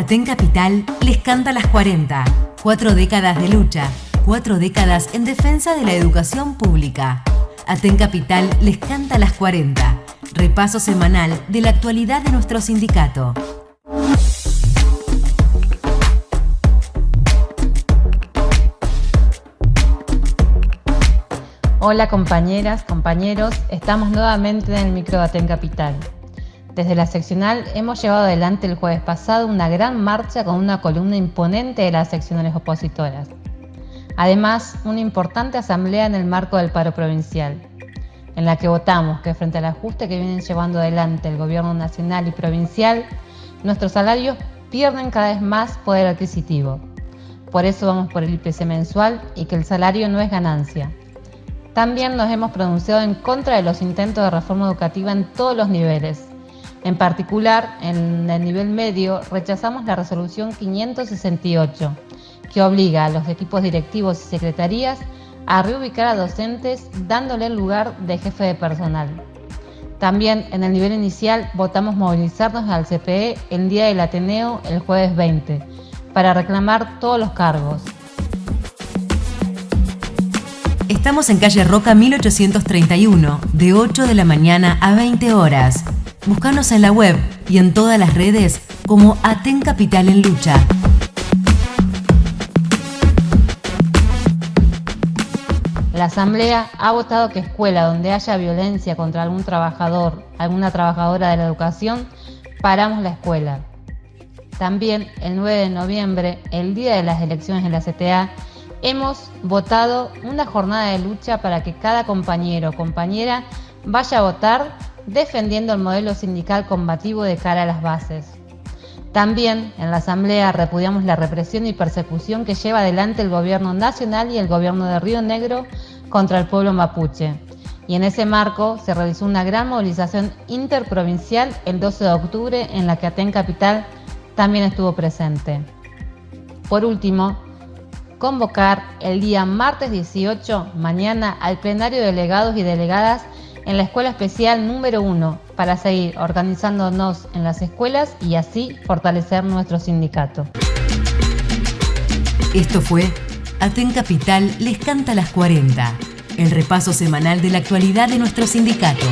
Aten Capital les canta las 40. Cuatro décadas de lucha, cuatro décadas en defensa de la educación pública. Aten Capital les canta las 40. Repaso semanal de la actualidad de nuestro sindicato. Hola compañeras, compañeros, estamos nuevamente en el micro de Aten Capital. Desde la seccional hemos llevado adelante el jueves pasado una gran marcha con una columna imponente de las seccionales opositoras. Además, una importante asamblea en el marco del paro provincial, en la que votamos que frente al ajuste que vienen llevando adelante el gobierno nacional y provincial, nuestros salarios pierden cada vez más poder adquisitivo. Por eso vamos por el IPC mensual y que el salario no es ganancia. También nos hemos pronunciado en contra de los intentos de reforma educativa en todos los niveles, en particular, en el nivel medio, rechazamos la resolución 568, que obliga a los equipos directivos y secretarías a reubicar a docentes dándole el lugar de jefe de personal. También en el nivel inicial votamos movilizarnos al CPE el día del Ateneo el jueves 20 para reclamar todos los cargos. Estamos en calle Roca 1831, de 8 de la mañana a 20 horas. Búscanos en la web y en todas las redes como Aten Capital en Lucha. La Asamblea ha votado que escuela donde haya violencia contra algún trabajador, alguna trabajadora de la educación, paramos la escuela. También el 9 de noviembre, el día de las elecciones en la CTA, hemos votado una jornada de lucha para que cada compañero o compañera vaya a votar defendiendo el modelo sindical combativo de cara a las bases. También en la Asamblea repudiamos la represión y persecución que lleva adelante el gobierno nacional y el gobierno de Río Negro contra el pueblo mapuche. Y en ese marco se realizó una gran movilización interprovincial el 12 de octubre en la que Aten Capital también estuvo presente. Por último, convocar el día martes 18, mañana, al plenario de delegados y delegadas en la Escuela Especial número 1 para seguir organizándonos en las escuelas y así fortalecer nuestro sindicato. Esto fue Aten Capital les canta las 40, el repaso semanal de la actualidad de nuestro sindicato.